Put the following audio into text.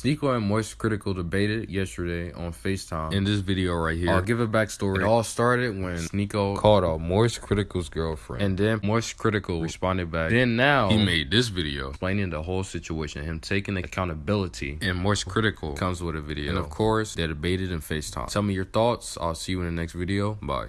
Sneako and Moist Critical debated yesterday on FaceTime. In this video right here, I'll give a backstory. It all started when Sneako called out Moist Critical's girlfriend. And then Moist Critical responded back. Then now, he made this video explaining the whole situation, him taking accountability. And Moist Critical comes with a video. And of course, they debated in FaceTime. Tell me your thoughts. I'll see you in the next video. Bye.